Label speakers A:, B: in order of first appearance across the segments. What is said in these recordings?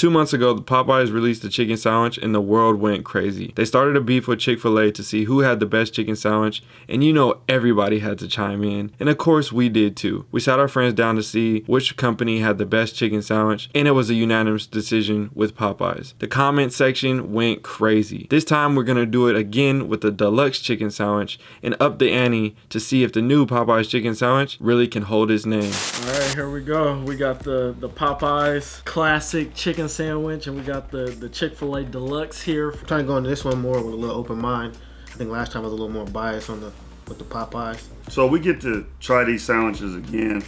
A: Two months ago, the Popeyes released the chicken sandwich and the world went crazy. They started a beef with Chick-fil-A to see who had the best chicken sandwich and you know everybody had to chime in. And of course we did too. We sat our friends down to see which company had the best chicken sandwich and it was a unanimous decision with Popeyes. The comment section went crazy. This time we're gonna do it again with the deluxe chicken sandwich and up the ante to see if the new Popeyes chicken sandwich really can hold his name.
B: All right, here we go. We got the, the Popeyes classic chicken sandwich and we got the, the Chick-fil-A deluxe here.
C: I'm trying to go into this one more with a little open mind. I think last time I was a little more biased on the with the Popeyes.
D: So we get to try these sandwiches again,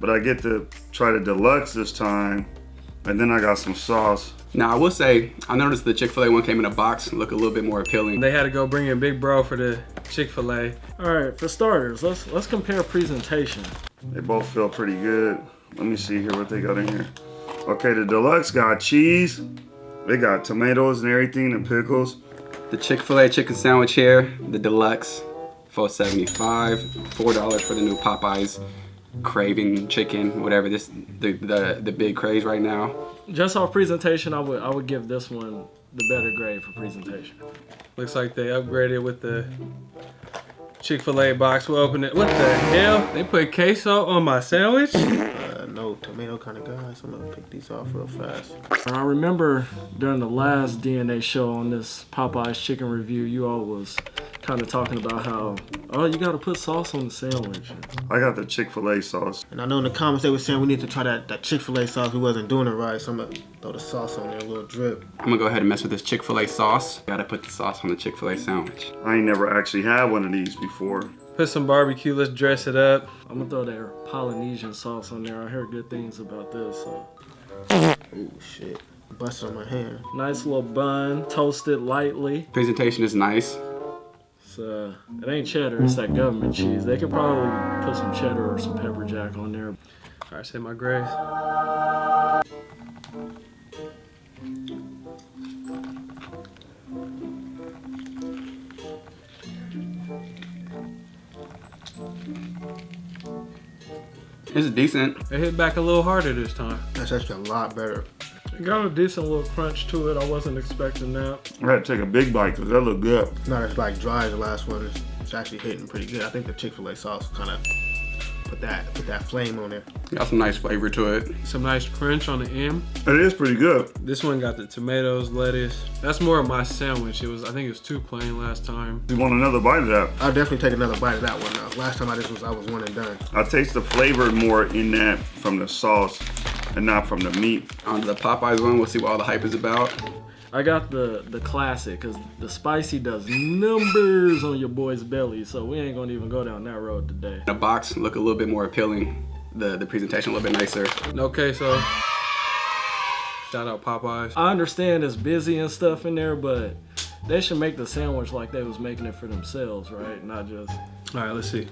D: but I get to try the deluxe this time, and then I got some sauce.
E: Now I will say, I noticed the Chick-fil-A one came in a box, look a little bit more appealing.
B: They had to go bring in Big Bro for the Chick-fil-A. All right, for starters, let's let's compare presentation.
D: They both feel pretty good. Let me see here what they got in here. Okay, the deluxe got cheese. They got tomatoes and everything and pickles.
E: The Chick-fil-A chicken sandwich here, the deluxe, 475 $4 for the new Popeyes craving chicken, whatever this the, the the big craze right now.
B: Just off presentation, I would I would give this one the better grade for presentation. Looks like they upgraded with the Chick-fil-A box. We'll open it. What the hell? They put queso on my sandwich?
C: No tomato kind of guy, so I'm gonna pick these off real fast.
B: I remember during the last DNA show on this Popeyes chicken review, you all was kind of talking about how, oh, you got to put sauce on the sandwich.
D: I got the Chick-fil-A sauce.
C: And I know in the comments they were saying we need to try that, that Chick-fil-A sauce. We wasn't doing it right, so I'm gonna throw the sauce on there, a little drip.
E: I'm gonna go ahead and mess with this Chick-fil-A sauce. Gotta put the sauce on the Chick-fil-A sandwich.
D: I ain't never actually had one of these before.
B: Put some barbecue, let's dress it up. I'm gonna throw that Polynesian sauce on there. I heard good things about this, so.
C: Oh shit. Busted on my hand.
B: Nice little bun, toasted lightly.
E: Presentation is nice.
B: It's, uh, it ain't cheddar, it's that government cheese. They could probably put some cheddar or some pepper jack on there. All right, say my grace.
E: This is decent.
B: It hit back a little harder this time.
C: That's actually a lot better.
B: It got a decent little crunch to it. I wasn't expecting that.
D: I had to take a big bite because that looked good.
C: It's not as like dry as the last one. It's, it's actually hitting pretty good. I think the Chick-fil-A sauce kind of put that put that flame on there.
E: Got some nice flavor to it.
B: Some nice crunch on the end.
D: It is pretty good.
B: This one got the tomatoes, lettuce. That's more of my sandwich. It was, I think it was too plain last time.
D: You want another bite of that?
C: I'll definitely take another bite of that one now. Last time I just was I was one and done.
D: I taste the flavor more in that from the sauce and not from the meat.
E: On the Popeyes one, we'll see what all the hype is about.
B: I got the the classic because the spicy does numbers on your boy's belly. So we ain't gonna even go down that road today.
E: The box look a little bit more appealing. The the presentation a little bit nicer.
B: Okay, so Shout out Popeyes. I understand it's busy and stuff in there, but they should make the sandwich like they was making it for themselves, right? Not just. All right, let's see.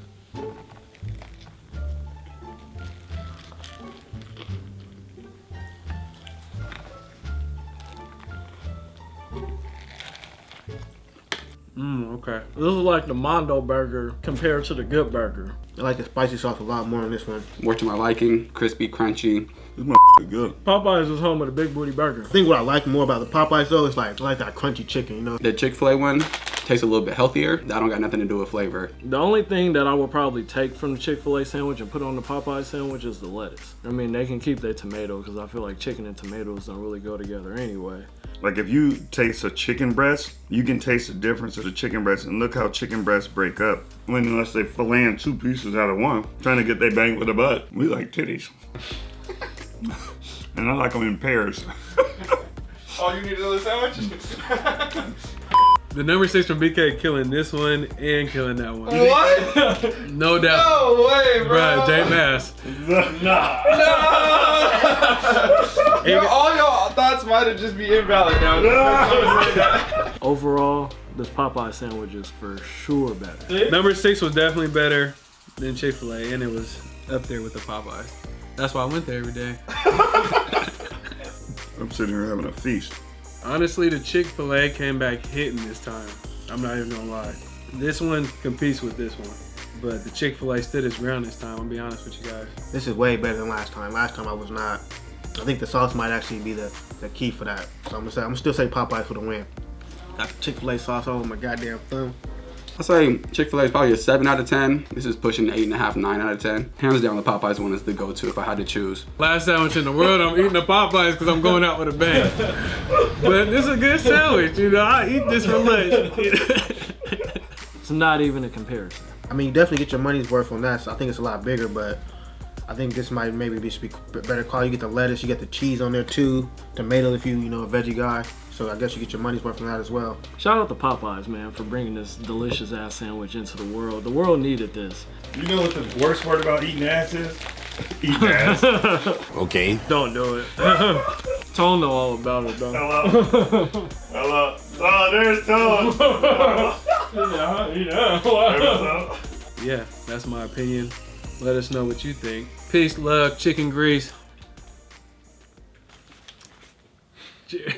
B: Okay. This is like the Mondo burger compared to the Good Burger.
C: I like the spicy sauce a lot more on this one.
E: More to my liking. Crispy, crunchy.
D: This motherfucker good.
B: Popeyes is home of the Big Booty Burger.
C: I think what I like more about the Popeyes though is like I like that crunchy chicken, you know.
E: The Chick-fil-A one tastes a little bit healthier. I don't got nothing to do with flavor.
B: The only thing that I would probably take from the Chick-fil-A sandwich and put on the Popeye sandwich is the lettuce. I mean, they can keep their tomato because I feel like chicken and tomatoes don't really go together anyway.
D: Like if you taste a chicken breast, you can taste the difference of the chicken breast. And look how chicken breasts break up. When unless they fillet two pieces out of one, trying to get they bang with a butt. We like titties. and I like them in pairs.
E: Oh, you need is another sandwich?
B: The number six from BK killing this one and killing that one.
E: what?
B: No doubt.
E: No way, bro.
B: Bruh, J Mass.
E: Yo, all y'all thoughts might have just be invalid now.
B: Overall, this Popeye sandwich is for sure better. Number six was definitely better than Chick-fil-A and it was up there with the Popeyes. That's why I went there every day.
D: I'm sitting here having a feast.
B: Honestly, the Chick-fil-A came back hitting this time. I'm not even gonna lie. This one competes with this one. But the Chick-fil-A stood its ground this time, I'll be honest with you guys.
C: This is way better than last time. Last time I was not I think the sauce might actually be the, the key for that. So I'm gonna say I'm gonna still say Popeyes for the win. Got the Chick-fil-A sauce all over my goddamn thumb.
E: I say Chick-fil-A is probably a seven out of ten. This is pushing eight and a half, nine out of ten. Hands down, the Popeyes one is the go-to if I had to choose.
F: Last sandwich in the world, I'm eating the Popeyes because I'm going out with a bang. but this is a good sandwich, you know. I eat this for lunch.
B: It's not even a comparison.
C: I mean, you definitely get your money's worth on that. So I think it's a lot bigger, but I think this might maybe be, should be better quality. You get the lettuce, you get the cheese on there too, tomato if you you know a veggie guy. So I guess you get your money's worth from that as well.
B: Shout out to Popeyes, man, for bringing this delicious ass sandwich into the world. The world needed this.
D: You know what the worst part about eating ass is? Eating ass.
G: Okay.
B: Don't do it. Tone know all about it, though.
D: Hello. Hello. Oh, there's Tom.
F: yeah, that's my opinion. Let us know what you think. Peace, love, chicken grease.